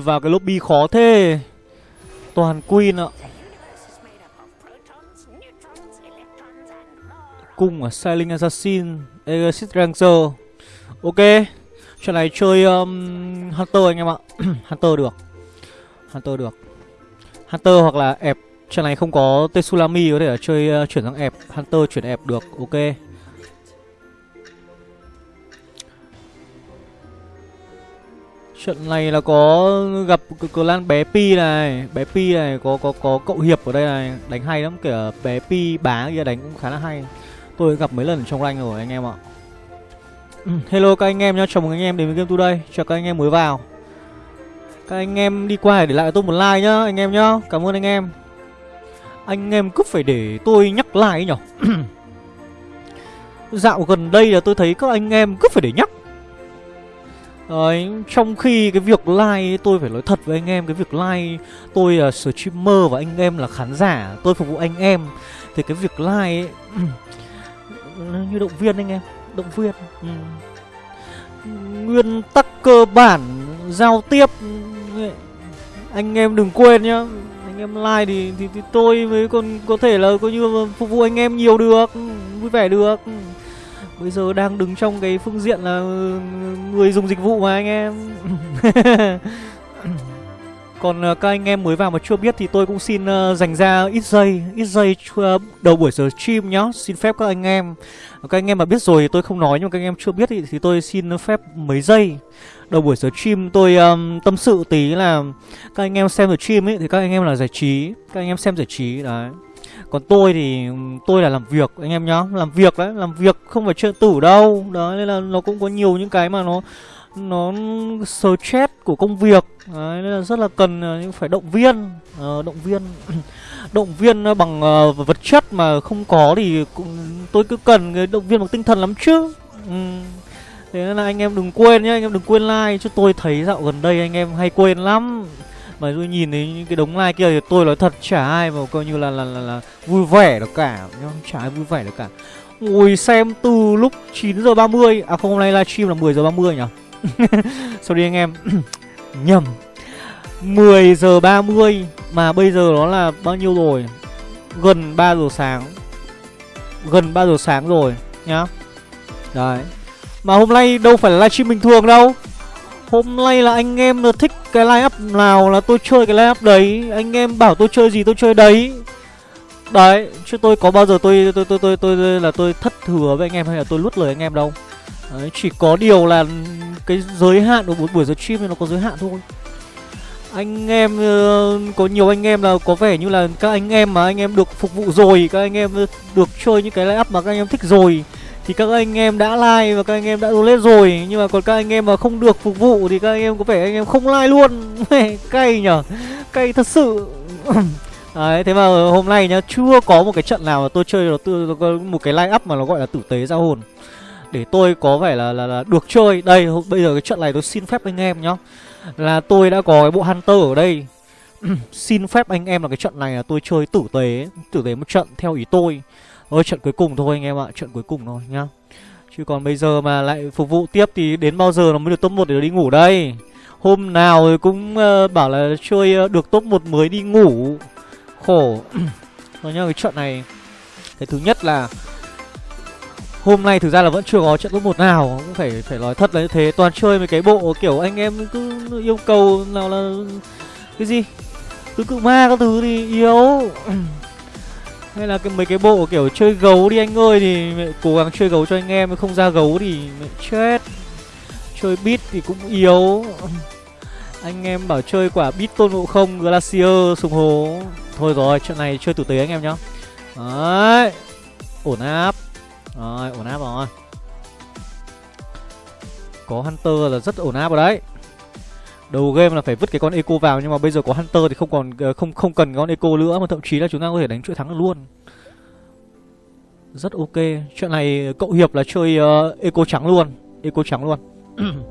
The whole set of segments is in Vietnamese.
Vào cái lobby khó thế. Toàn Queen ạ. Cung à Sailing Assassin Exit Ranger. Ok Trận này chơi um, Hunter anh em ạ. Hunter được. Hunter được. Hunter hoặc là ép Trận này không có Tetsulami có thể là chơi uh, chuyển sang ép Hunter chuyển ép được. Ok. Trận này là có gặp clan bé Pi này. Bé Pi này có có có cậu Hiệp ở đây này. Đánh hay lắm kìa bé Pi bá kia đánh cũng khá là hay. Tôi gặp mấy lần trong rank rồi anh em ạ. Ừ, hello các anh em nhá, chào mừng anh em đến với Game Today Chào các anh em mới vào. Các anh em đi qua để lại tôi một like nhá anh em nhá. Cảm ơn anh em. Anh em cứ phải để tôi nhắc like nhở. Dạo gần đây là tôi thấy các anh em cứ phải để nhắc. Đấy, trong khi cái việc like tôi phải nói thật với anh em Cái việc like tôi là streamer và anh em là khán giả Tôi phục vụ anh em Thì cái việc like ấy, như động viên anh em Động viên ừ. Nguyên tắc cơ bản giao tiếp Anh em đừng quên nhá Anh em like thì, thì, thì tôi mới còn có thể là coi như phục vụ anh em nhiều được Vui vẻ được Bây giờ đang đứng trong cái phương diện là ừ, người dùng dịch vụ mà anh em. Còn ờ, các anh em mới vào mà chưa biết thì tôi cũng xin ờ, dành ra ít giây, ít giây ờ, đầu buổi giờ stream nhá. Xin phép các anh em. Các anh em mà biết rồi thì tôi không nói nhưng mà các anh em chưa biết thì, thì tôi xin phép mấy giây. Đầu buổi giờ stream tôi um, tâm sự tí là Các anh em xem được stream ấy thì các anh em là giải trí. Các anh em xem giải trí đấy còn tôi thì tôi là làm việc anh em nhá Làm việc đấy, làm việc không phải chơi tử đâu. Đó nên là nó cũng có nhiều những cái mà nó Nó stress của công việc. Đấy nên là rất là cần ờ, phải động viên. Uh, Động viên Động viên bằng uh, vật chất mà không có thì cũng, tôi cứ cần cái động viên bằng tinh thần lắm chứ. Ừ. Thế nên là anh em đừng quên nhá, anh em đừng quên like Chứ tôi thấy dạo gần đây anh em hay quên lắm mà tôi nhìn thấy những cái đống like kia thì tôi nói thật chả ai mà coi như là là, là, là vui vẻ được cả nhá chả ai vui vẻ được cả. Ngồi xem từ lúc 9 giờ 30 à không hôm nay livestream là 10 giờ 30 nhỉ? Sorry anh em. Nhầm. 10 giờ 30 mà bây giờ nó là bao nhiêu rồi? Gần 3 giờ sáng. Gần 3 giờ sáng rồi nhá. Đấy. Mà hôm nay đâu phải là livestream bình thường đâu. Hôm nay là anh em thích cái line up nào là tôi chơi cái line up đấy? Anh em bảo tôi chơi gì tôi chơi đấy. Đấy, chứ tôi có bao giờ tôi tôi tôi tôi tôi, tôi là tôi thất thừa với anh em hay là tôi lút lời anh em đâu. Đấy, Chỉ có điều là cái giới hạn của buổi giờ stream nó có giới hạn thôi. Anh em ờ, có nhiều anh em là có vẻ như là các anh em mà anh em được phục vụ rồi các anh em được chơi những cái line up mà các anh em thích rồi thì các anh em đã like và các anh em đã donate rồi nhưng mà còn các anh em mà không được phục vụ thì các anh em có vẻ anh em không like luôn. Cay nhở? Cay thật sự. Đấy thế mà hôm nay nhá chưa có một cái trận nào mà tôi chơi nó một cái line up mà nó gọi là tử tế ra hồn. Để tôi có vẻ là, là là được chơi. Đây bây giờ cái trận này tôi xin phép anh em nhá. Là tôi đã có cái bộ hunter ở đây. Xin phép anh em là cái trận này là tôi chơi tử tế. Tử tế một trận theo ý tôi. Ôi trận cuối cùng thôi anh em ạ Trận cuối cùng thôi nhá. Chứ còn bây giờ mà lại phục vụ tiếp thì đến bao giờ nó mới được top 1 để đi ngủ đây? Hôm nào thì cũng uh, bảo là chơi uh, được top 1 mới đi ngủ. Khổ. Rồi nhá cái trận này. Cái thứ nhất là Hôm nay thực ra là vẫn chưa có trận top 1 nào Cũng phải phải nói thật là như thế. Toàn chơi mấy cái bộ kiểu anh em cứ yêu cầu nào là Cái gì? Tứ cự ma các thứ thì yếu. hay là cái mấy cái bộ kiểu chơi gấu đi anh ơi, thì cố gắng chơi gấu cho anh em, không ra gấu thì chết. Chơi bit thì cũng yếu. Anh em bảo chơi quả bit tôn ngộ không, glacier sùng hố. Thôi rồi chuyện này chơi tử tế anh em nhá. Đấy, ổn áp. Rồi ổn áp rồi. Có hunter là rất ổn áp rồi đấy đầu game là phải vứt cái con eco vào nhưng mà bây giờ có hunter thì không còn ờ, không không cần con eco nữa mà thậm chí là chúng ta có thể đánh chuỗi thắng được luôn. Rất ok. Chuyện này cậu hiệp là chơi uh, eco trắng luôn eco trắng luôn.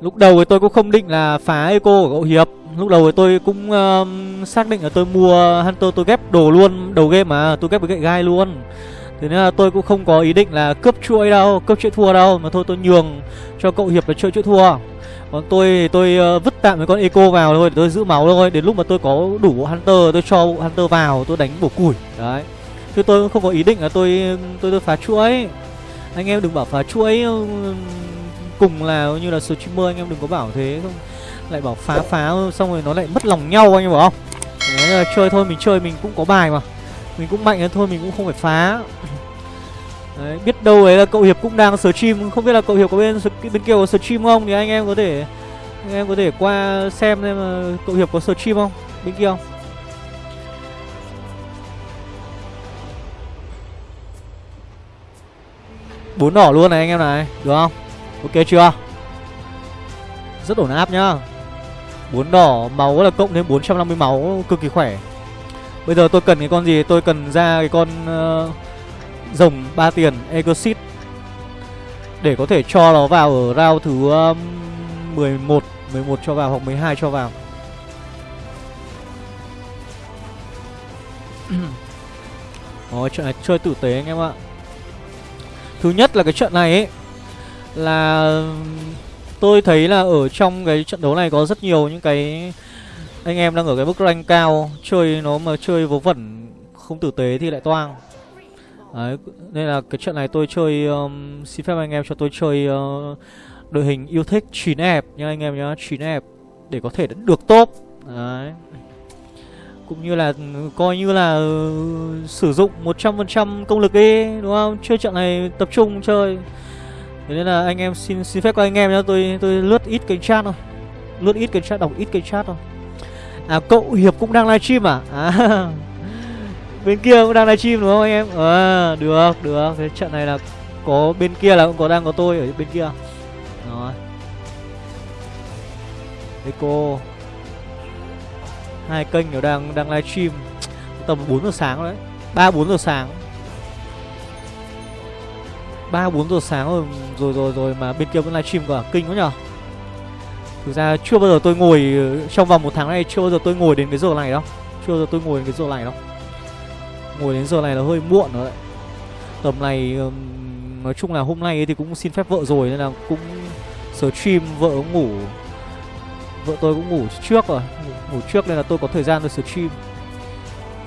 Lúc đầu thì tôi cũng không định là phá eco của cậu hiệp. Lúc đầu thì tôi cũng uh, xác định là tôi mua hunter tôi ghép đồ luôn đầu game mà tôi ghép với gậy gai luôn. Thế nên là tôi cũng không có ý định là cướp chuỗi đâu Cướp chuỗi thua đâu Mà thôi tôi nhường cho cậu Hiệp là chơi chuỗi thua. Còn tôi tôi uh, vứt tạm cái con Eco vào thôi Để tôi giữ máu thôi. Đến lúc mà tôi có đủ bộ Hunter Tôi cho bộ Hunter vào Tôi đánh bổ củi. Đấy. Chứ tôi cũng không có ý định là tôi tôi, tôi phá chuỗi Anh em đừng bảo phá chuỗi ừ, Cùng là như là streamer anh em đừng có bảo thế không. Lại bảo phá phá xong rồi nó lại mất lòng nhau anh em bảo không? Đấy là chơi thôi mình chơi mình cũng có bài mà. Mình cũng mạnh thôi mình cũng không phải phá. Đấy, biết đâu ấy là cậu Hiệp cũng đang stream Không biết là cậu Hiệp có bên bên kia có stream không Thì anh em có thể anh em có thể qua xem xem mà cậu Hiệp có stream không Bên kia không? Bốn đỏ luôn này anh em này Được không? Ok chưa? Rất ổn áp nhá. Bốn đỏ máu là cộng thêm 450 máu Cực kỳ khỏe. Bây giờ tôi cần cái con gì? Tôi cần ra cái con uh, Rồng 3 tiền Exit Để có thể cho nó vào ở round thứ um, 11 11 cho vào hoặc 12 cho vào. Ôi trận này chơi tử tế anh em ạ. Thứ nhất là cái trận này ấy Là Tôi thấy là ở trong cái trận đấu này có rất nhiều những cái Anh em đang ở cái mức rank cao Chơi nó mà chơi vớ vẩn Không tử tế thì lại toang Đấy, nên là cái trận này tôi chơi um, Xin phép anh em cho tôi chơi uh, Đội hình yêu thích 9 ép nha anh em nhá 9 ép Để có thể được top Đấy cũng như là coi như là uh, sử dụng 100% công lực đi đúng không? Chơi trận này tập trung chơi. Thế nên là anh em xin xin phép các anh em nhá, tôi tôi lướt ít cái chat thôi. Lướt ít cái chat đọc ít cái chat thôi. À cậu Hiệp cũng đang livestream à? À. bên kia cũng đang livestream đúng không anh em? À, được, được. Thế trận này là có bên kia là cũng có đang có tôi ở bên kia. Rồi. Eco hai kênh đều đang đang livestream tầm 4 giờ sáng đấy ba bốn giờ sáng ba bốn giờ sáng rồi rồi rồi rồi mà bên kia vẫn livestream cả kinh quá nhở thực ra chưa bao giờ tôi ngồi trong vòng một tháng này chưa bao giờ tôi ngồi đến cái giờ này đâu chưa bao giờ tôi ngồi đến cái giờ này đâu ngồi đến giờ này là hơi muộn rồi đấy. Tầm này nói chung là hôm nay thì cũng xin phép vợ rồi nên là cũng stream vợ ngủ. Vợ tôi cũng ngủ trước rồi, ngủ trước nên là tôi có thời gian tôi stream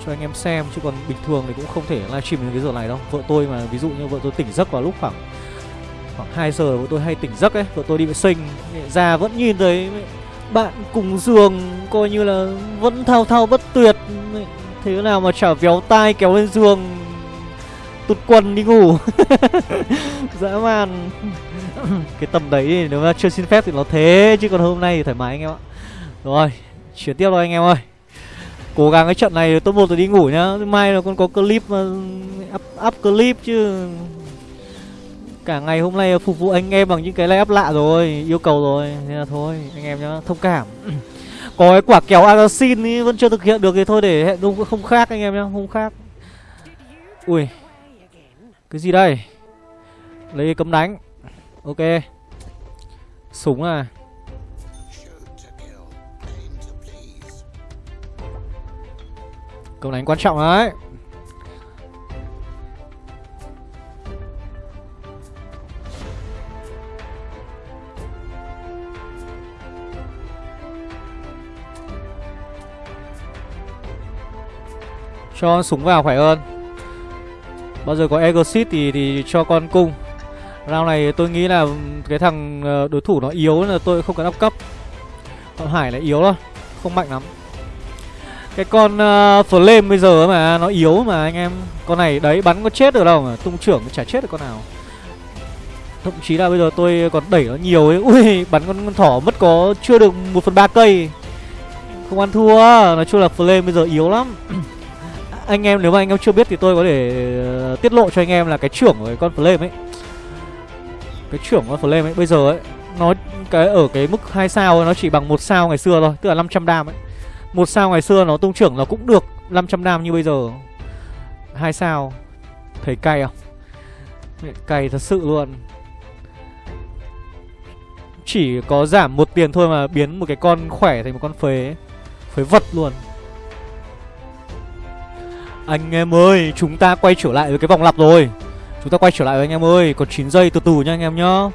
cho anh em xem, chứ còn bình thường thì cũng không thể livestream đến cái giờ này đâu. Vợ tôi mà, ví dụ như vợ tôi tỉnh giấc vào lúc khoảng khoảng 2 giờ, vợ tôi hay tỉnh giấc ấy, vợ tôi đi vệ sinh ra vẫn nhìn thấy bạn cùng giường coi như là vẫn thao thao bất tuyệt thế nào mà chả véo tai kéo lên giường tụt quần đi ngủ. Dã man. Cái tầm đấy thì nếu mà chưa xin phép thì nó thế chứ còn hôm nay thì thoải mái anh em ạ. Rồi Chuyển tiếp thôi anh em ơi. Cố gắng cái trận này top 1 rồi đi ngủ nhá. Mai là con có clip mà up, up clip chứ. Cả ngày hôm nay phục vụ anh em bằng những cái lay up lạ rồi Yêu cầu rồi. Nên là thôi anh em nhá Thông cảm có cái quả kéo Arasin ý, vẫn chưa thực hiện được thì thôi để hẹn đúng không khác anh em nhá Không khác. Ui, Cái gì đây? Lấy cấm đánh. Ok. Súng à. Cấm đánh quan trọng đấy. Cho súng vào khỏe hơn. Bao giờ có Exit thì, thì cho con cung. Round này tôi nghĩ là cái thằng ờ, đối thủ nó yếu là tôi không cần áp cấp. Còn Hải là yếu thôi Không mạnh lắm. Cái con uh, Flame bây giờ mà nó yếu mà anh em. Con này đấy bắn có chết được đâu mà Tung trưởng chả chết được con nào. Thậm chí là bây giờ tôi còn đẩy nó nhiều ấy. Ui bắn con, con thỏ mất có chưa được 1 phần ba cây. Không ăn thua Nói chung là Flame bây giờ yếu lắm. Anh em nếu mà anh em chưa biết thì tôi có thể uh, tiết lộ cho anh em là cái trưởng của cái con Flame ấy. Cái trưởng của con Flame ấy bây giờ ấy Nó cái ở cái mức 2 sao ấy, nó chỉ bằng một sao ngày xưa thôi Tức là 500 đam ấy. Một sao ngày xưa nó tung trưởng nó cũng được 500 đam như bây giờ. Hai sao. Thấy cay không? Cay thật sự luôn. Chỉ có giảm một tiền thôi mà biến một cái con khỏe thành một con phế Phế vật luôn. Anh em ơi Chúng ta quay trở lại với cái vòng lặp rồi. Chúng ta quay trở lại với anh em ơi Còn 9 giây từ từ nha anh em nhá.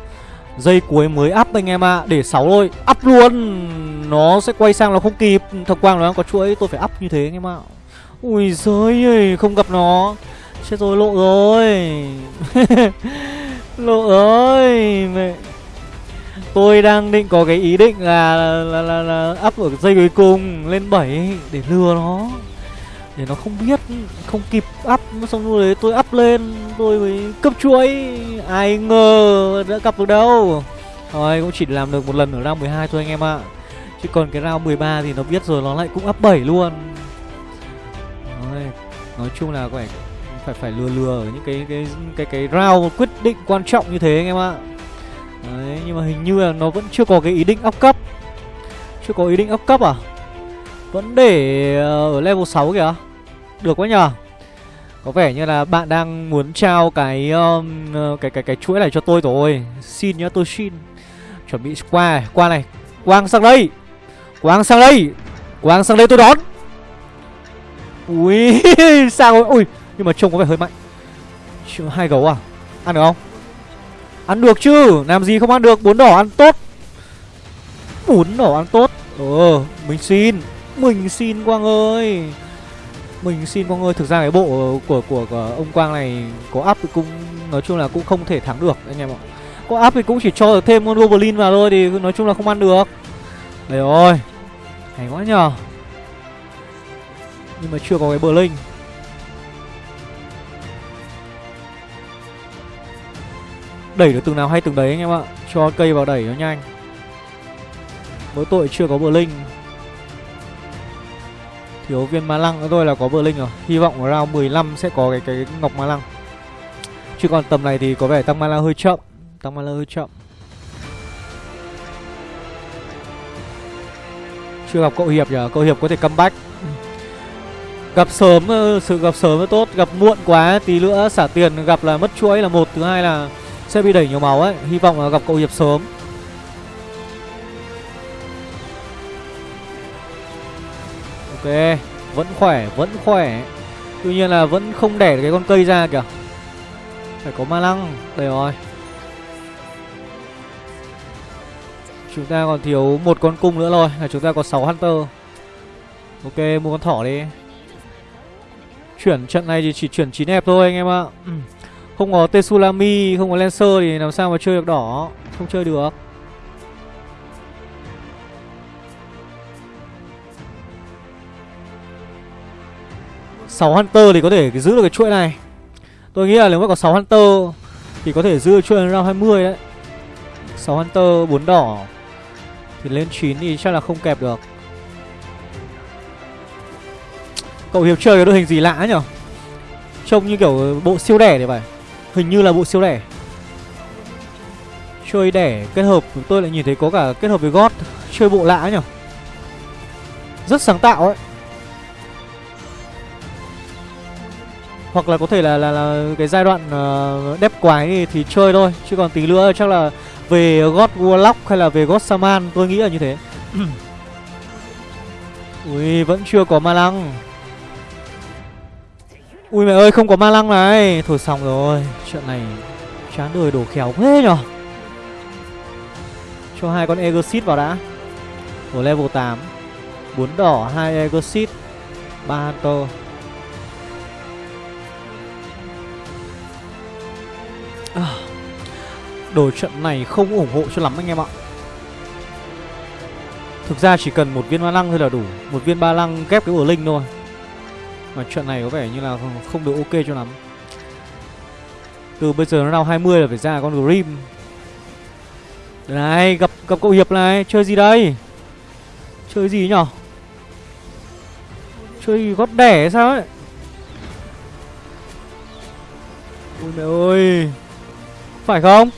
Giây cuối mới up anh em ạ à. Để 6 thôi Up luôn. Nó sẽ quay sang nó không kịp. Thật quang nó đang có chuỗi Tôi phải up như thế anh em ạ. À. Ui giời ơi Không gặp nó. Chết rồi lộ rồi. Lộ ơi Mẹ. Tôi đang định có cái ý định là là, là, là up ở giây cuối cùng lên 7 để lừa nó để nó không biết không kịp up xong rồi đấy tôi up lên tôi mới cấp chuỗi. Ai ngờ đã gặp được đâu. Thôi cũng chỉ làm được một lần ở round 12 thôi anh em ạ. Chứ còn cái round 13 thì nó biết rồi nó lại cũng up 7 luôn. Đấy, nói chung là phải phải phải lừa lừa ở những cái cái cái cái round quyết định quan trọng như thế anh em ạ. Đấy, nhưng mà hình như là nó vẫn chưa có cái ý định up cấp. Chưa có ý định up cấp à? Vẫn để ờ, ở level 6 kìa. Được quá nhờ. Có vẻ như là bạn đang muốn trao cái um, ờ, cái cái cái chuỗi này cho tôi rồi. Xin nhá tôi xin. Chuẩn bị qua qua này. Quang sang đây. Quang sang đây. Quang sang đây tôi đón. Ui sao rồi. Ui nhưng mà trông có vẻ hơi mạnh. Hai gấu à? Ăn được không? Ăn được chứ. Làm gì không ăn được. Bốn đỏ ăn tốt. Bốn đỏ ăn tốt. Ờ Mình xin. Mình xin Quang ơi. Mình xin mọi ơi Thực ra cái bộ của, của, của ông Quang này Có up thì cũng Nói chung là cũng không thể thắng được anh em ạ. Có up thì cũng chỉ cho được thêm con Goblin vào thôi Thì nói chung là không ăn được. Đấy rồi Hay quá nhờ. Nhưng mà chưa có cái bờ linh Đẩy được từng nào hay từng đấy anh em ạ. Cho cây vào đẩy nó nhanh. Mỗi tội chưa có bờ linh Thiếu viên ma lăng nữa thôi là có bờ linh rồi. Hy vọng round 15 sẽ có cái cái ngọc ma lăng. Chứ còn tầm này thì có vẻ tăng ma lăng hơi chậm, Tăng ma lăng hơi chậm. Chưa gặp cậu Hiệp nhỉ Cậu Hiệp có thể comeback. Gặp sớm ờ, sự gặp sớm là tốt, Gặp muộn quá tí nữa xả tiền, gặp là mất chuỗi là một, Thứ hai là sẽ bị đẩy nhiều máu ấy. Hy vọng là gặp cậu Hiệp sớm. Ok Vẫn khỏe Vẫn khỏe. Tuy nhiên là vẫn không đẻ được cái con cây ra kìa. Phải có ma lăng. Đây rồi. Chúng ta còn thiếu một con cung nữa rồi Là chúng ta có 6 Hunter. Ok mua con thỏ đi. Chuyển trận này thì chỉ chuyển 9 hẹp thôi anh em ạ. Ừ. Không có Tetsulami, không có Lancer thì làm sao mà chơi được đỏ? Không chơi được. 6 Hunter thì có thể giữ được cái chuỗi này. Tôi nghĩ là nếu mà có 6 Hunter Thì có thể giữ được chuỗi round 20 đấy. 6 Hunter 4 đỏ Thì lên 9 thì chắc là không kẹp được. Cậu Hiệp chơi cái đội hình gì lạ nhở? Trông như kiểu bộ siêu đẻ thì phải. Hình như là bộ siêu đẻ. Chơi đẻ kết hợp, Tôi lại nhìn thấy có cả kết hợp với God. Chơi bộ lạ nhở? Rất sáng tạo ấy. Hoặc là có thể là là, là cái giai đoạn ờ, uh, đép quái thì, thì chơi thôi. Chứ còn tí nữa chắc là về God Warlock hay là về God Saman Tôi nghĩ là như thế. Ui vẫn chưa có ma lăng. Ui mẹ ơi không có ma lăng này. Thôi xong rồi Chuyện này chán đời đổ khéo thế nhở? Cho hai con Exit vào đã. Ở level 8 bốn đỏ hai Exit ba Hunter. Đồ trận này không ủng hộ cho lắm anh em ạ. Thực ra chỉ cần một viên ba lăng thôi là đủ, Một viên ba lăng ghép cái bờ linh thôi. Mà trận này có vẻ như là không được ok cho lắm. Từ bây giờ nó nào 20 là phải ra con Grim. Này, gặp gặp cậu Hiệp này, Chơi gì đây? Chơi gì nhở? Chơi gót đẻ sao ấy? Ôi mẹ ơi, phải không?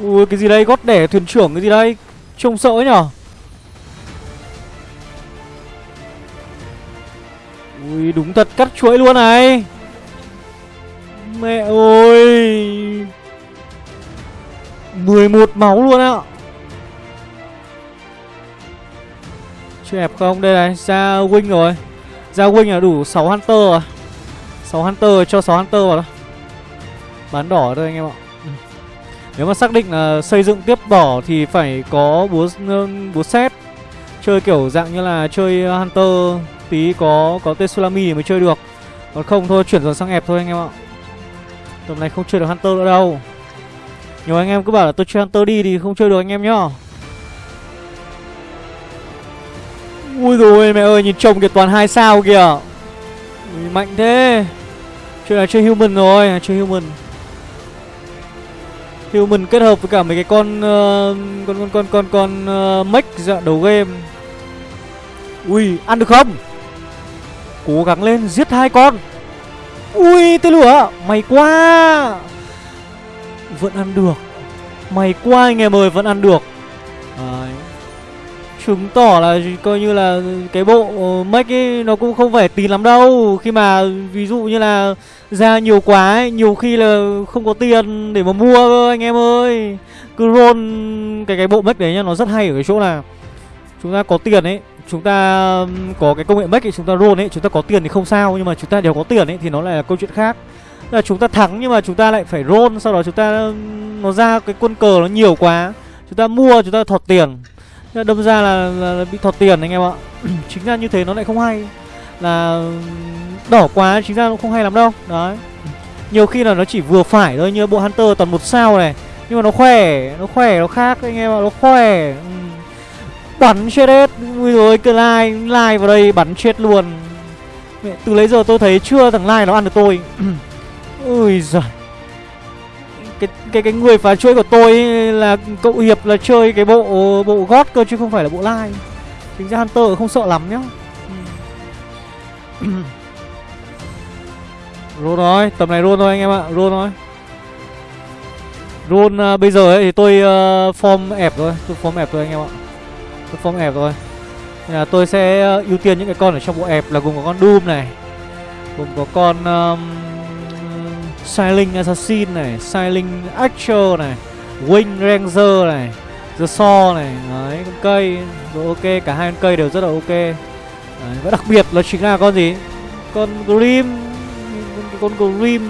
Ui cái gì đây? Gót đẻ thuyền trưởng cái gì đây? Trông sợ ấy nhở? Ui đúng thật cắt chuỗi luôn này. Mẹ ơi. 11 máu luôn ạ. Chưa ép không? Đây này, ra wing rồi. Ra wing là đủ 6 Hunter à 6 Hunter cho 6 Hunter vào đó Bán đỏ thôi anh em ạ. Nếu mà xác định là xây dựng tiếp đỏ Thì phải có búa, búa xét Chơi kiểu dạng như là chơi ờ, Hunter Tí có có Tsunami thì mới chơi được. Còn không thôi chuyển dần sang ép thôi anh em ạ. Tầm này không chơi được Hunter nữa đâu. Nhiều anh em cứ bảo là tôi chơi Hunter đi thì không chơi được anh em nhá. Ui rồi mẹ ơi nhìn chồng kìa toàn hai sao kìa. Ui, Mạnh thế. Chơi là chơi human rồi Chơi human. Human kết hợp với cả mấy cái con uh, Con con con con con ờ, uh, Mech dạ đầu game. Ui ăn được không? Cố gắng lên giết hai con. Ui tên lửa Mày quá. Vẫn ăn được. Mày quá anh em ơi vẫn ăn được chứng tỏ là coi như là cái bộ make ấy nó cũng không phải tín lắm đâu. Khi mà ví dụ như là ra nhiều quá ấy, nhiều khi là không có tiền để mà mua cơ anh em ơi. Cứ roll cái cái bộ make đấy nhá nó rất hay ở cái chỗ là chúng ta có tiền ấy chúng ta có cái công nghệ make ấy chúng ta roll ấy chúng ta có tiền thì không sao nhưng mà chúng ta đều có tiền ấy thì nó lại là câu chuyện khác. Là chúng ta thắng nhưng mà chúng ta lại phải roll sau đó chúng ta nó ra cái quân cờ nó nhiều quá chúng ta mua chúng ta thọt tiền đâm ra là, là, là bị thọt tiền anh em ạ. Chính ra như thế nó lại không hay. Là đỏ quá chính ra nó không hay lắm đâu. Đấy. Nhiều khi là nó chỉ vừa phải thôi như bộ hunter toàn một sao này. Nhưng mà nó khỏe nó khỏe nó khác anh em ạ nó khỏe. Ừ. Bắn chết hết. Ui rồi cứ lai lai vào đây bắn chết luôn. Từ lấy giờ tôi thấy chưa thằng lai nó ăn được tôi. Ui giời cái cái cái người phá chuỗi của tôi là cậu hiệp là chơi cái bộ bộ gót cơ chứ không phải là bộ lai chính ra hunter không sợ lắm nhá. Ừ. Rôn nói thôi tầm này rôn thôi anh em ạ rôn thôi. Rôn uh, à, bây giờ ấy thì tôi uh, form ép thôi tôi form ép thôi anh em ạ. Tôi form ép thôi. Nên là tôi sẽ uh, ưu tiên những cái con ở trong bộ ép là gồm có con doom này gồm có con um, Silent Assassin này Silent Archer này Wing Ranger này The Saw này. Đấy con cây Rồi ok Cả hai con cây đều rất là ok. Đấy, Và đặc biệt là chính là con gì? Con Grim Con, con Grim.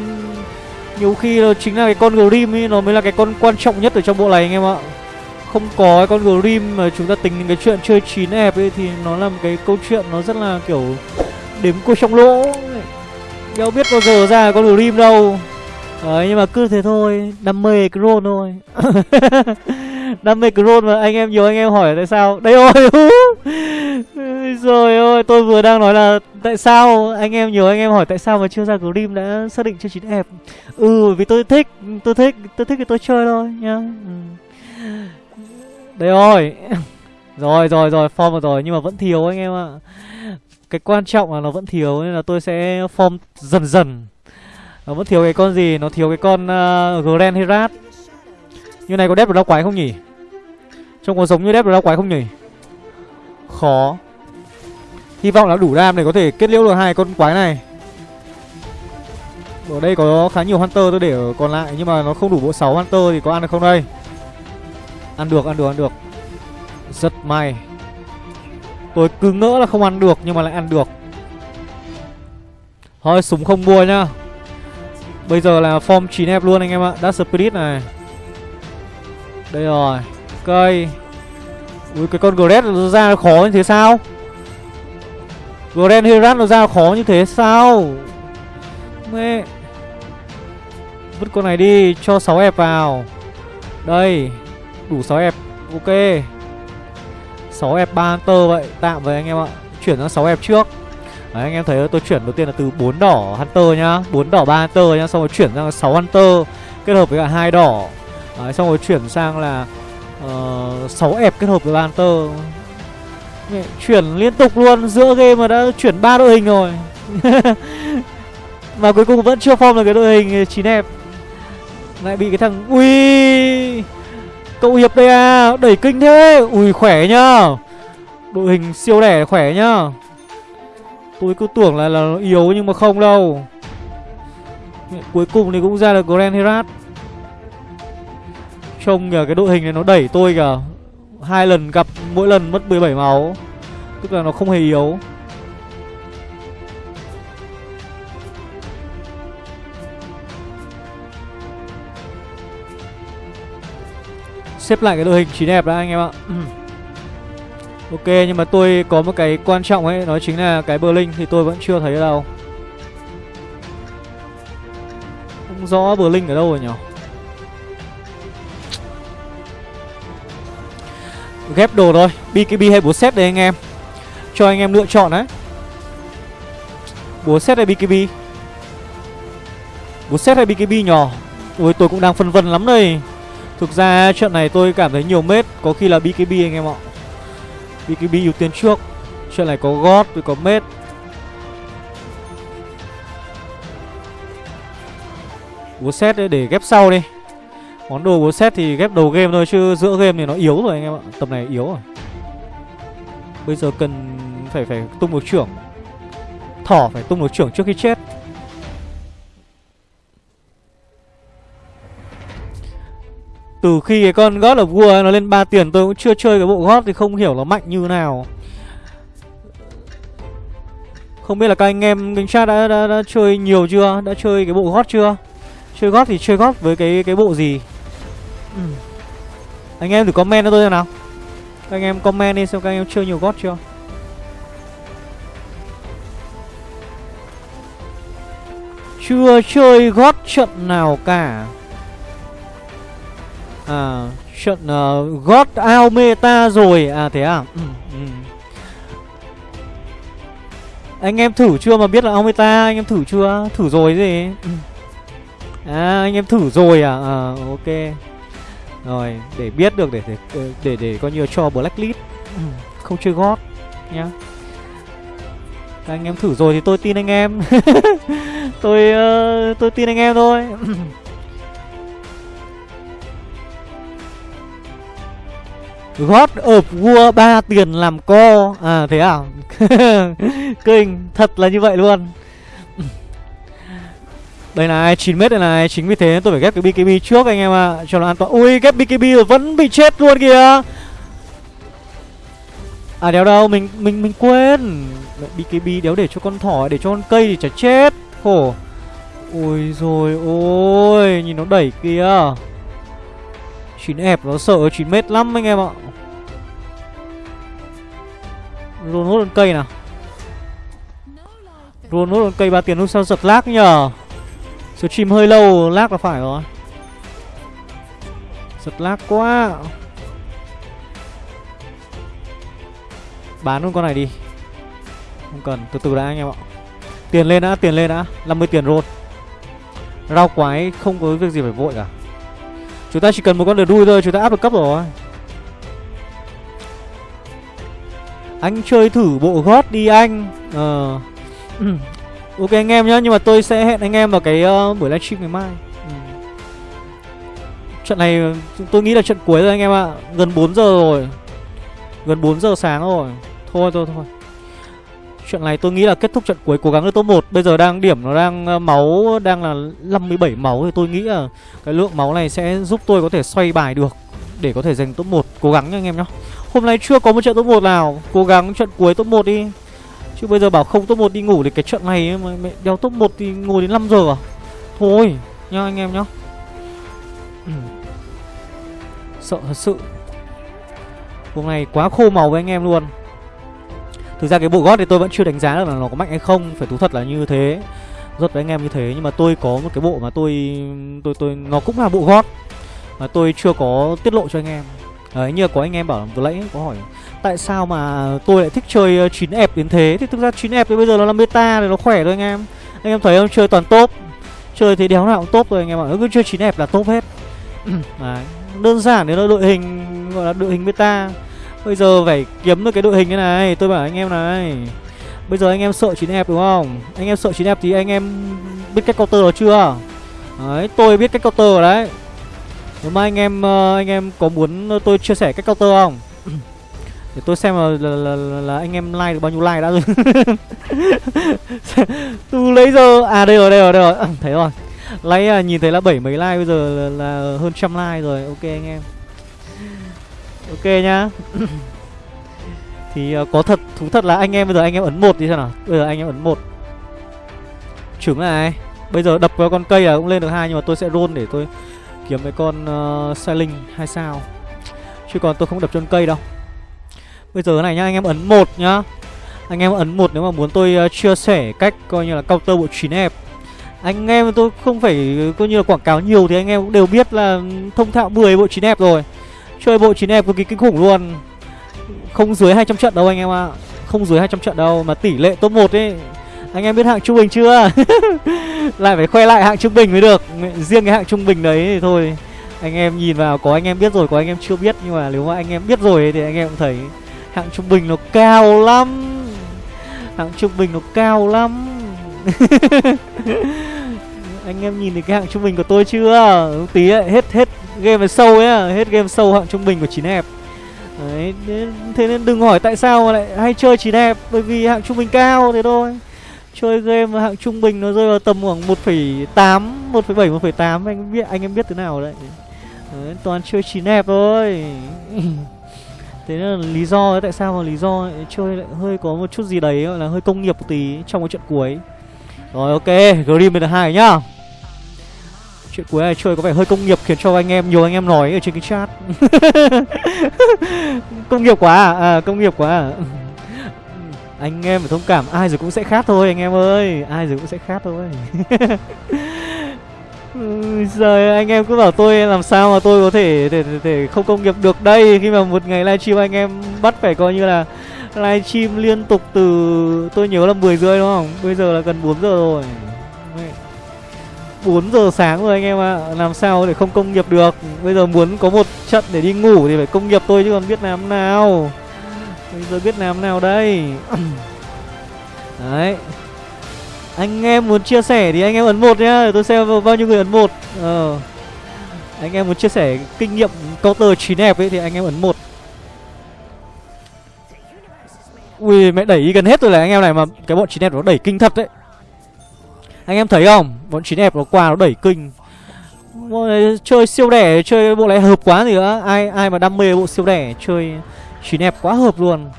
Nhiều khi là chính là cái con Grim ấy Nó mới là cái con quan trọng nhất ở trong bộ này anh em ạ. Không có cái con Grim mà chúng ta tính cái chuyện chơi chín ép ấy Thì nó là một cái câu chuyện nó rất là kiểu Đếm cua trong lỗ. Đâu biết bao giờ ra con Grim đâu. Đấy nhưng mà cứ thế thôi Đam mê Cron thôi. Đam mê Cron mà anh em nhiều anh em hỏi tại sao? Đây ôi, Rồi ôi tôi vừa đang nói là Tại sao anh em nhiều anh em hỏi Tại sao mà chưa ra Grim đã xác định chơi chín đẹp Ừ vì tôi thích Tôi thích tôi thích thì tôi chơi thôi nhá. Ừ. Đây rồi. Rồi rồi rồi form rồi Nhưng mà vẫn thiếu anh em ạ. Cái quan trọng là nó vẫn thiếu Nên là tôi sẽ form dần dần. Nó vẫn thiếu cái con gì? Nó thiếu cái con uh, Grand Herat. Như này có đép được lao quái không nhỉ? Trông có giống như đép được lao quái không nhỉ? Khó. Hy vọng là đủ đam để có thể kết liễu được hai con quái này. Ở đây có khá nhiều Hunter tôi để ở còn lại Nhưng mà nó không đủ bộ 6 Hunter thì có ăn được không đây? Ăn được, ăn được, ăn được. Rất may. Tôi cứ ngỡ là không ăn được, nhưng mà lại ăn được. Thôi, súng không mua nhá. Bây giờ là form 9 ép luôn anh em ạ. Dark Spirit này. Đây rồi. Cây. Ui, cái con Gret nó ra khó như thế sao? Grand Herat nó ra khó như thế sao? Mẹ. Vứt con này đi, Cho 6 ép vào. Đây. Đủ 6 ép Ok. 6 f 3 Hunter vậy Tạm với anh em ạ. Chuyển sang 6 f trước. Đấy, anh em thấy tôi chuyển đầu tiên là từ 4 đỏ Hunter nhá. 4 đỏ 3 Hunter nhá Xong rồi chuyển sang 6 Hunter Kết hợp với cả hai đỏ. Đấy, Xong rồi chuyển sang là uh, 6 ép kết hợp với 3 Hunter. Mẹ, Chuyển liên tục luôn Giữa game mà đã chuyển ba đội hình rồi. Mà cuối cùng vẫn chưa form được cái đội hình 9 ép Lại bị cái thằng Ui! Cậu Hiệp đây à Đẩy kinh thế. Ui khỏe nhá. Đội hình siêu đẻ khỏe nhá. Tôi cứ tưởng là, là yếu nhưng mà không đâu. Cuối cùng thì cũng ra được Grand Herat. Trông kìa cái đội hình này nó đẩy tôi kìa. Hai lần gặp mỗi lần mất 17 máu. Tức là nó không hề yếu. Xếp lại cái đội hình chín đẹp đã, anh em ạ. Ok, nhưng mà tôi có một cái quan trọng ấy, Đó chính là cái bờ linh thì tôi vẫn chưa thấy đâu. Không rõ bờ linh ở đâu rồi nhỉ? Ghép đồ thôi BKB hay búa set đây anh em. Cho anh em lựa chọn đấy. Búa set hay BKB Búa set hay BKB nhỏ? Ôi, tôi cũng đang phân vân lắm đây. Thực ra trận này tôi cảm thấy nhiều mết, Có khi là BKB anh em ạ. BKB ưu tiên trước, Trận này có gót rồi có mết. Búa set để ghép sau đi. Món đồ búa set thì ghép đầu game thôi, Chứ giữa game thì nó yếu rồi anh em ạ. Tầm này yếu rồi. Bây giờ cần phải phải tung một trưởng. Thỏ phải tung một trưởng trước khi chết. Từ khi cái con God of War nó lên 3 tiền tôi cũng chưa chơi cái bộ God thì không hiểu nó mạnh như nào Không biết là các anh em kênh chat đã, đã, đã, chơi nhiều chưa? Đã chơi cái bộ God chưa? Chơi God thì chơi God với cái cái bộ gì? Ừ. Anh em thử comment cho tôi xem nào Các anh em comment đi xem các anh em chơi nhiều God chưa? Chưa chơi God trận nào cả À trận uh, God out meta rồi. À thế à? Ừ, ừ. Anh em thử chưa mà biết là ao meta Anh em thử chưa? Thử rồi gì? Ừ. À anh em thử rồi à? À ok. Rồi để biết được để để để, để, để coi như cho blacklist. Ừ. Không chơi God Nhá. Các anh em thử rồi thì tôi tin anh em. Tôi uh, tôi tin anh em thôi. Ừ. God of War 3 tiền làm co. À thế à? Kinh Thật là như vậy luôn. Đây này 9m đây này Chính vì thế tôi phải ghép cái BKB trước anh em ạ à, Cho nó an toàn. Ui ghép BKB rồi vẫn bị chết luôn kìa. À đéo đâu Mình mình mình quên. BKB đéo để cho con thỏ Để cho con cây thì chả chết. Khổ. Ôi rồi ôi Nhìn nó đẩy kìa. 9 ép nó sợ 9 mét lắm anh em ạ. Luôn hút lên cây nào. Luôn hút lên cây ba tiền lúc sao giật lag nhờ. Stream hơi lâu lag là phải rồi. Giật lag quá. Bán luôn con này đi. Không cần, từ từ đã anh em ạ. Tiền lên đã, tiền lên đã. 50 tiền roll Rau quái không có việc gì phải vội cả. Chúng ta chỉ cần một con đờ đuôi thôi Chúng ta áp được cấp rồi. Anh chơi thử bộ gót đi anh. Ờ. Ok anh em nhá Nhưng mà tôi sẽ hẹn anh em vào cái uh, buổi livestream ngày mai. Ừ. Trận này tôi nghĩ là trận cuối rồi anh em ạ. À. Gần 4 giờ rồi. Gần 4 giờ sáng rồi. Thôi thôi thôi. Trận này tôi nghĩ là kết thúc trận cuối cố gắng được top 1 Bây giờ đang điểm nó đang ờ, máu Đang là 57 máu Thì tôi nghĩ là cái lượng máu này sẽ giúp tôi có thể xoay bài được Để có thể giành top 1 Cố gắng nha anh em nhá. Hôm nay chưa có một trận top 1 nào. Cố gắng trận cuối top 1 đi. Chứ bây giờ bảo không top 1 đi ngủ thì cái trận này mà mẹ đeo top 1 thì ngồi đến 5 giờ à? Thôi, nha anh em nhá. Ừ. Sợ thật sự. Hôm nay quá khô màu với anh em luôn. Thực ra cái bộ gót thì tôi vẫn chưa đánh giá được là nó có mạnh hay không, Phải thú thật là như thế. Rất với anh em như thế, Nhưng mà tôi có một cái bộ mà tôi tôi tôi, Nó cũng là bộ gót Mà tôi chưa có tiết lộ cho anh em. Đấy như có anh em bảo vừa nãy có hỏi Tại sao mà tôi lại thích chơi 9 ép đến thế? Thì thực ra 9 ép thì bây giờ nó là meta thì nó khỏe thôi anh em. Anh em thấy không? Chơi toàn top. Chơi thì đéo nào cũng top rồi anh em ạ. Cứ chơi 9 ép là top hết. Đấy. Đơn giản đấy là đội hình Gọi là đội hình meta. Bây giờ phải kiếm được cái đội hình như này. Tôi bảo anh em này Bây giờ anh em sợ 9 ép đúng không? Anh em sợ 9 ép thì anh em biết cách counter rồi chưa? Đấy tôi biết cách counter rồi đấy Nếu mà anh em ờ, anh em có muốn tôi chia sẻ cách counter không? Để tôi xem là, là, là, là, anh em like được bao nhiêu like đã rồi. Từ lấy giờ À đây rồi đây rồi đây rồi. Thấy rồi. Lấy à, nhìn thấy là bảy mấy like bây giờ là, là hơn trăm like rồi. Ok anh em. Ok nhá. Thì uh, có thật thú thật là anh em bây giờ anh em ấn một đi xem nào? Bây giờ anh em ấn một. Trứng này. Bây giờ đập vào con cây là cũng lên được hai Nhưng mà tôi sẽ roll để tôi kiếm mấy con ờ, uh, Sailing hai sao? Chứ còn tôi không đập chân cây đâu. Bây giờ này nhá anh em ấn một nhá. Anh em ấn một nếu mà muốn tôi uh, chia sẻ cách coi như là counter bộ 9 ép Anh em tôi không phải coi như là quảng cáo nhiều Thì anh em cũng đều biết là thông thạo 10 bộ 9 ép rồi. Chơi bộ 9 ép cực kỳ kinh khủng luôn. Không dưới 200 trận đâu anh em ạ. À. Không dưới 200 trận đâu Mà tỷ lệ top 1 ấy anh em biết hạng trung bình chưa? Lại phải khoe lại hạng trung bình mới được. Riêng cái hạng trung bình đấy thì thôi Anh em nhìn vào có anh em biết rồi Có anh em chưa biết. Nhưng mà nếu mà anh em biết rồi Thì anh em cũng thấy Hạng trung bình nó cao lắm. Hạng trung bình nó cao lắm. Anh em nhìn thấy cái hạng trung bình của tôi chưa? Tí ấy, hết hết game sâu ấy à, Hết game sâu hạng trung bình của chín hẹp Đấy, thế nên đừng hỏi tại sao mà lại hay chơi chỉ đẹp Bởi vì hạng trung bình cao thế thôi. Chơi game hạng trung bình nó rơi vào tầm khoảng 1,8 1,7 1,8 anh biết anh em biết thế nào đấy. đấy toàn chơi chín hẹp thôi Thế nên là lý do tại sao mà lý do chơi lại hơi có một chút gì đấy gọi là hơi công nghiệp một tí trong cái trận cuối. Rồi ok, Grim là hai nhá. Chuyện cuối này chơi có vẻ hơi công nghiệp khiến cho anh em nhiều anh em nói ở trên cái chat. công nghiệp quá à? à công nghiệp quá à anh em phải thông cảm, ai rồi cũng sẽ khác thôi anh em ơi, ai rồi cũng sẽ khác thôi. Giờ anh em cứ bảo tôi làm sao mà tôi có thể để, để, để không công nghiệp được đây Khi mà một ngày livestream anh em bắt phải coi như là livestream liên tục từ tôi nhớ là 10 rưỡi đúng không Bây giờ là gần 4 giờ rồi 4 giờ sáng rồi anh em ạ à. Làm sao để không công nghiệp được Bây giờ muốn có một trận để đi ngủ thì phải công nghiệp tôi chứ còn biết làm nào Bây giờ biết làm nào đây? Đấy. Anh em muốn chia sẻ thì anh em ấn một nhá. Tôi xem bao nhiêu người ấn một. Ờ. Anh em muốn chia sẻ kinh nghiệm counter chín đẹp ấy thì anh em ấn một. Ui, mẹ đẩy gần hết rồi là anh em này mà cái bọn chín đẹp nó đẩy kinh thật đấy. Anh em thấy không? Bọn chín đẹp nó qua nó đẩy kinh. Chơi siêu đẻ, chơi bộ này hợp quá gì nữa ai ai mà đam mê bộ siêu đẻ, chơi chín đẹp quá hợp luôn.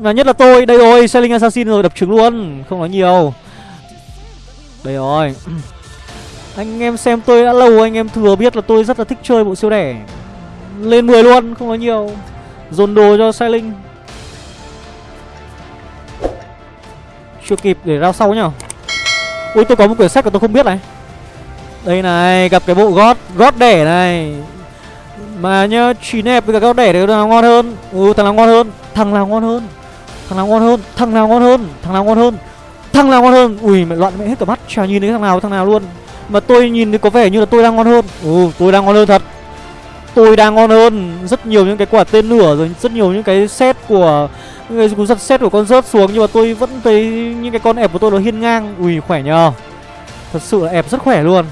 Và nhất là tôi, Đây rồi, Selling Assassin rồi, đập trứng luôn, Không nói nhiều. Đây rồi. Anh em xem tôi đã lâu, Anh em thừa biết là tôi rất là thích chơi bộ siêu đẻ. Lên 10 luôn, Không nói nhiều. Dồn đồ cho Selling. Chưa kịp để rao sau nhá. Ui, tôi có một quyển sách mà tôi không biết này. Đây này, Gặp cái bộ gót Gót đẻ này. Mà nhá chín nẹp với cả các đẻ thì thằng nào ngon hơn. Ừ thằng nào ngon hơn? Thằng nào ngon hơn? Thằng nào ngon hơn? Thằng nào ngon hơn? Thằng nào ngon hơn? Thằng nào ngon hơn? Ui, mẹ loạn mẹ hết cả mắt. Chả nhìn thấy thằng nào thằng nào luôn. Mà tôi nhìn thì có vẻ như là tôi đang ngon hơn. Ừ tôi đang ngon hơn thật. Tôi đang ngon hơn. Rất nhiều những cái quả tên lửa rồi rất nhiều những cái set của, những cái giật set của con rớt xuống. Nhưng mà tôi vẫn thấy những cái con ép của tôi nó hiên ngang. Ui, khỏe nhờ. Thật sự là ép rất khỏe luôn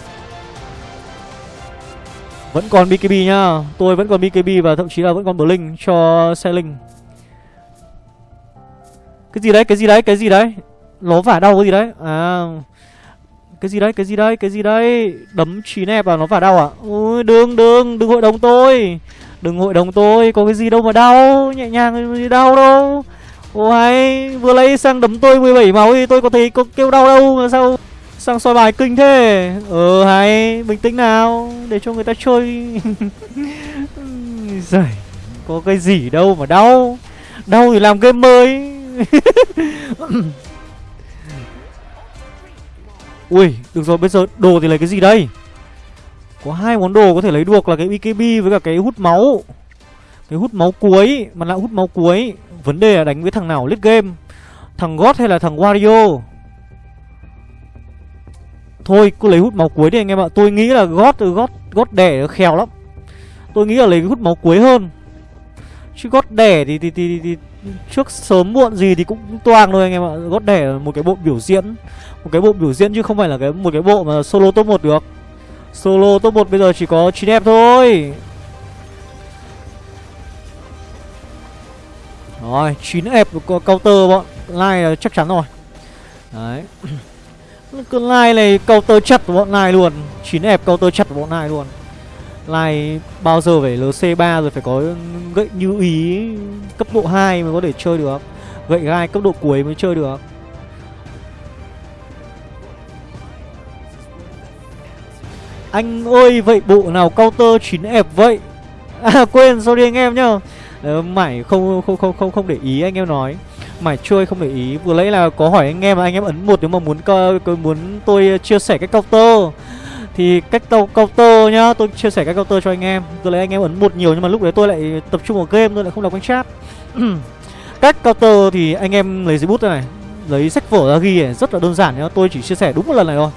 vẫn còn BKB nhá. Tôi vẫn còn BKB và thậm chí là vẫn còn Blink cho Selling cái gì đấy, cái gì đấy, cái gì đấy? Nó vả đau cái gì đấy? À. Cái gì đấy, cái gì đấy, cái gì đấy? Đấm trí nẹp vào nó vả đau à? Ui đừng, đừng, đừng hội đồng tôi. Đừng hội đồng tôi, có cái gì đâu mà đau. Nhẹ nhàng gì đau đâu. Ôi, hay, vừa lấy sang đấm tôi 17 máu thì tôi có thấy có kêu đau đâu mà sao? Sang soi bài kinh thế. Ờ hay, bình tĩnh nào Để cho người ta chơi. Giời Có cái gì đâu mà đau. Đau thì làm game mới. Ui, được rồi, bây giờ đồ thì lấy cái gì đây? Có hai món đồ có thể lấy được là cái BKB với cả cái hút máu. Cái hút máu cuối, mà lại hút máu cuối. Vấn đề là đánh với thằng nào lít game? Thằng God hay là thằng Wario? Thôi, cứ lấy hút máu cuối đi anh em ạ. Tôi nghĩ là gót gót gót đẻ khéo lắm. Tôi nghĩ là lấy hút máu cuối hơn. Chứ gót đẻ thì, thì, thì, thì, trước sớm muộn gì thì cũng toang thôi anh em ạ. Gót đẻ một cái bộ biểu diễn một cái bộ biểu diễn chứ không phải là cái một cái bộ mà solo top 1 được. Solo top 1 bây giờ chỉ có 9 đẹp thôi. Rồi 9 ép counter bọn. Lai chắc chắn rồi. Đấy. cứ lai này counter chặt của bọn này luôn. 9 ép counter chặt của bọn này luôn. Lai bao giờ phải LC3 rồi phải có gậy như ý cấp độ 2 mới có thể chơi được. Gậy gai cấp độ cuối mới chơi được. Anh ơi, vậy bộ nào counter 9 ép vậy? À quên, sorry anh em nhá. Ờ, Mải không không không không không để ý anh em nói. Mải chơi không để ý. Vừa lấy là có hỏi anh em anh em ấn một nếu mà muốn co, muốn tôi ờ, chia sẻ cách counter. Thì cách counter nhá Tôi chia sẻ cách counter cho anh em. Tôi lấy anh em ấn một nhiều nhưng mà lúc đấy tôi lại tập trung vào game Tôi lại không đọc kênh chat. Cách counter thì anh em lấy giấy bút này. Lấy sách vở ra ghi này rất là đơn giản nhá. Tôi chỉ chia sẻ đúng một lần này thôi.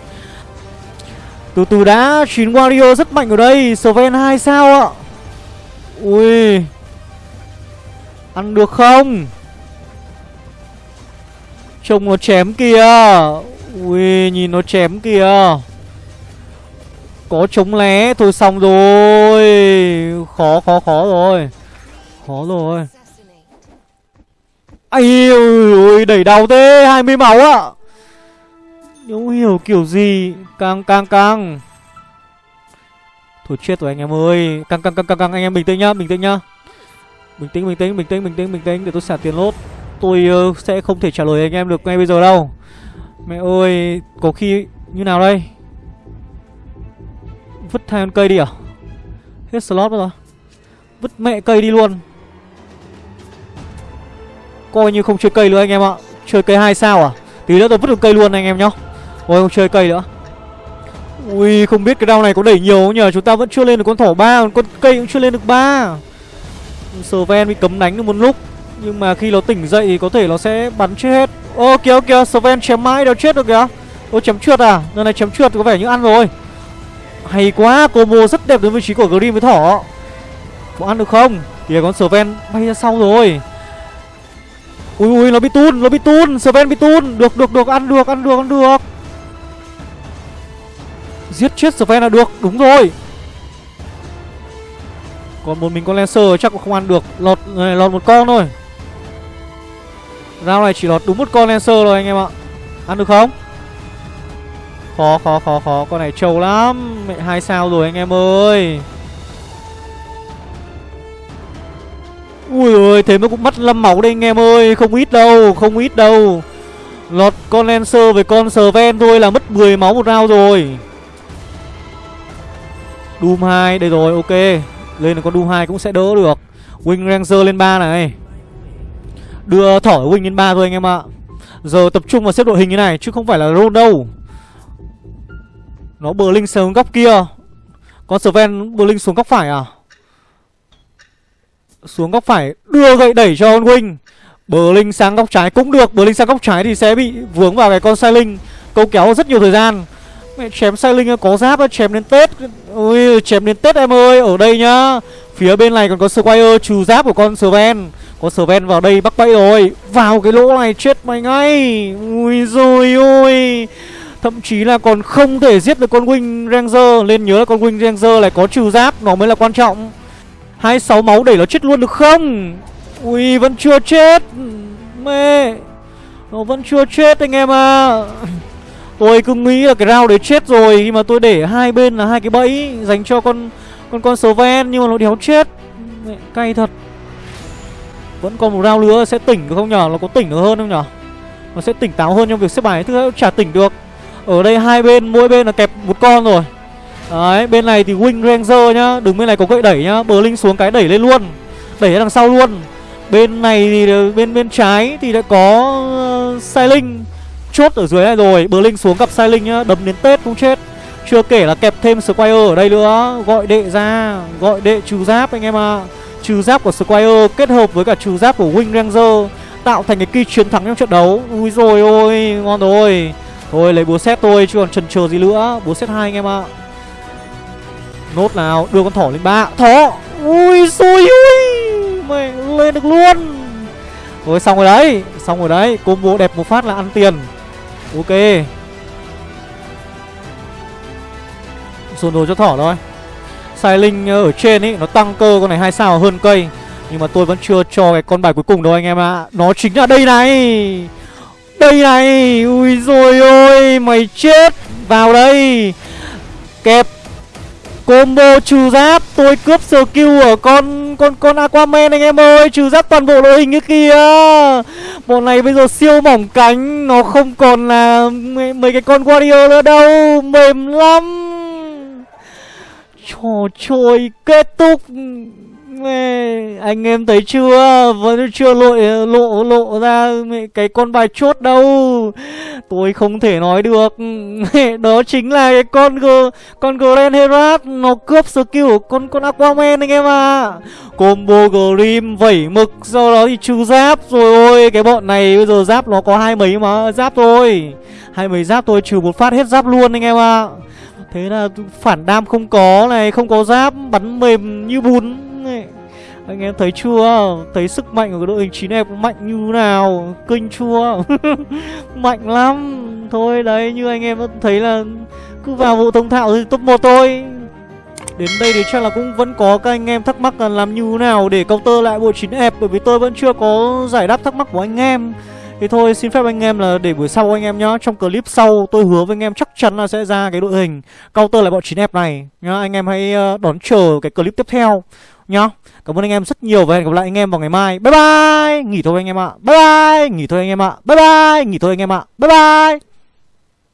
Từ từ đã, chín Wario rất mạnh ở đây. Sven 2 sao ạ? Ui. Ăn được không? Trông nó chém kìa Ui nhìn nó chém kìa Có chống lé Thôi xong rồi. Khó khó khó rồi. Khó rồi. Ai ui đẩy đầu thế 20 máu ạ. Không hiểu kiểu gì? Càng càng càng Thôi chết rồi anh em ơi. Càng càng càng càng, càng. anh em bình tĩnh nhá Bình tĩnh nhá. Bình tĩnh bình tĩnh bình tĩnh bình tĩnh bình tĩnh Để tôi xả tiền lốt. Tôi ờ, sẽ không thể trả lời anh em được ngay bây giờ đâu. Mẹ ơi, Có khi như nào đây? Vứt hai con cây đi à? Hết slot rồi. Vứt mẹ cây đi luôn. Coi như không chơi cây nữa anh em ạ. Chơi cây hai sao à? Tí nữa tôi vứt được cây luôn anh em nhá. Ôi, không chơi cây nữa. Ui, không biết cái đau này có đẩy nhiều không nhờ Chúng ta vẫn chưa lên được con thỏ ba, Con cây cũng chưa lên được ba. Ven bị cấm đánh được một lúc. Nhưng mà khi nó tỉnh dậy thì có thể nó sẽ bắn chết hết. Ô kìa kìa Sven chém mãi đâu chết được kìa. Ô chém trượt à? Lần này chém trượt có vẻ như ăn rồi. Hay quá combo rất đẹp đến vị trí của Grim với thỏ. Có ăn được không? Kìa con Sven bay ra sau rồi. Ui ui nó bị tun Nó bị tun. Sven bị tun. Được được được ăn được ăn được ăn được. Giết chết Sven là được Đúng rồi. Còn một mình con Lancer chắc cũng không ăn được. Lọt này, lọt một con thôi. Round này chỉ lọt đúng một con Lancer rồi anh em ạ. Ăn được không? Khó khó khó khó. Con này trâu lắm. Mẹ hai sao rồi anh em ơi. Ui ơi thế mà cũng mất lâm máu đây anh em ơi. Không ít đâu, Không ít đâu. Lọt con Lancer với con Sven thôi là mất 10 máu một round rồi. Doom 2 đây rồi, ok. Lên là con Doom 2 cũng sẽ đỡ được. Wing Ranger lên 3 này. Đưa thỏ Wing lên ba thôi anh em ạ. Giờ tập trung vào xếp đội hình như này, Chứ không phải là roll đâu Nó bờ linh xuống góc kia. Con Sven bờ linh xuống góc phải à? Xuống góc phải, Đưa gậy đẩy cho con Wing. Bờ linh sang góc trái cũng được, Bờ linh sang góc trái thì sẽ bị vướng vào cái con sai linh Câu kéo rất nhiều thời gian. Mẹ, chém sai linh có giáp chém đến Tết. Ui, chém đến Tết em ơi, Ở đây nhá. Phía bên này còn có Squire, trừ giáp của con Sven. Có Sven vào đây bắt bẫy rồi. Vào cái lỗ này chết mày ngay. Ui rồi ôi. Thậm chí là còn không thể giết được con Wing Ranger. Lên nhớ là con Wing Ranger lại có trừ giáp Nó mới là quan trọng. 26 máu đẩy nó chết luôn được không? Ui vẫn chưa chết. Mê Nó vẫn chưa chết anh em à Tôi cứ nghĩ là cái round đấy chết rồi. Khi mà tôi để hai bên là hai cái bẫy Dành cho con con con Sven Nhưng mà nó đéo chết. Mẹ, Cay thật. Vẫn còn một round nữa sẽ tỉnh được không nhở? Nó có tỉnh được hơn không nhở? Nó sẽ tỉnh táo hơn trong việc xếp bài Thứ hai chả tỉnh được. Ở đây hai bên mỗi bên là kẹp một con rồi. Đấy bên này thì Wing Ranger nhá Đứng bên này có gậy đẩy nhá Bờ Linh xuống cái đẩy lên luôn Đẩy ra đằng sau luôn. Bên này thì bên bên trái thì đã có uh, Sai Linh chốt ở dưới này rồi Bờ Linh xuống gặp Sai Linh nhá Đấm đến Tết cũng chết. Chưa kể là kẹp thêm Squire ở đây nữa Gọi đệ ra Gọi đệ trừ giáp anh em ạ. à. Trừ giáp của Squire kết hợp với cả trừ giáp của Wing Ranger, Tạo thành cái kỳ chiến thắng trong trận đấu. Ui rồi ôi, Ngon rồi. Thôi, lấy búa xét tôi chứ còn chần chờ gì nữa. Búa xét hai anh em ạ. À. Nốt nào, Đưa con thỏ lên ba. Thỏ! Ui rồi ui Mày lên được luôn. Rồi xong rồi đấy, Xong rồi đấy. Combo đẹp một phát là ăn tiền. Ok. Dồn đồ cho thỏ thôi. Sai Linh ở trên ấy Nó tăng cơ con này hai sao hơn cây. Nhưng mà tôi vẫn chưa cho cái con bài cuối cùng đâu anh em ạ. À. Nó chính là đây này. Đây này Ui rồi ôi Mày chết Vào đây. Kẹp Combo trừ giáp Tôi cướp skill ở con con con Aquaman anh em ơi Trừ giáp toàn bộ đội hình như kia Bọn này bây giờ siêu mỏng cánh Nó không còn là mấy, mấy cái con warrior nữa đâu Mềm lắm. Trò chơi kết thúc. Mẹ, anh em thấy chưa? Vẫn chưa lộ lộ lộ ra cái con bài chốt đâu. Tôi không thể nói được. Đó chính là cái con g con Grand Herat nó cướp skill của con con Aquaman anh em à combo Grim vẩy mực sau đó thì trừ giáp. Rồi ôi cái bọn này bây giờ giáp nó có hai mấy mà giáp thôi. Hai mấy giáp tôi trừ một phát hết giáp luôn anh em à thế là phản đam không có này, không có giáp, bắn mềm như bún này. Anh em thấy chưa? Thấy sức mạnh của cái đội hình 9 em mạnh như nào? Kinh chưa Mạnh lắm. Thôi đấy, như anh em thấy là Cứ vào vụ thông thạo thì top 1 thôi. Đến đây thì chắc là cũng vẫn có các anh em thắc mắc là làm như nào để counter lại bộ 9 ép Bởi vì tôi vẫn chưa có giải đáp thắc mắc của anh em thì thôi, xin phép anh em là để buổi sau anh em nhá. Trong clip sau, tôi hứa với anh em chắc chắn là sẽ ra cái đội hình Counter lại bọn 9F này. Nhá, Anh em hãy ờ, đón chờ cái clip tiếp theo nhá. Cảm ơn anh em rất nhiều và hẹn gặp lại anh em vào ngày mai. Bye bye! Nghỉ thôi anh em ạ. Bye bye! Nghỉ thôi anh em ạ. Bye bye! Nghỉ thôi anh em ạ. Bye bye!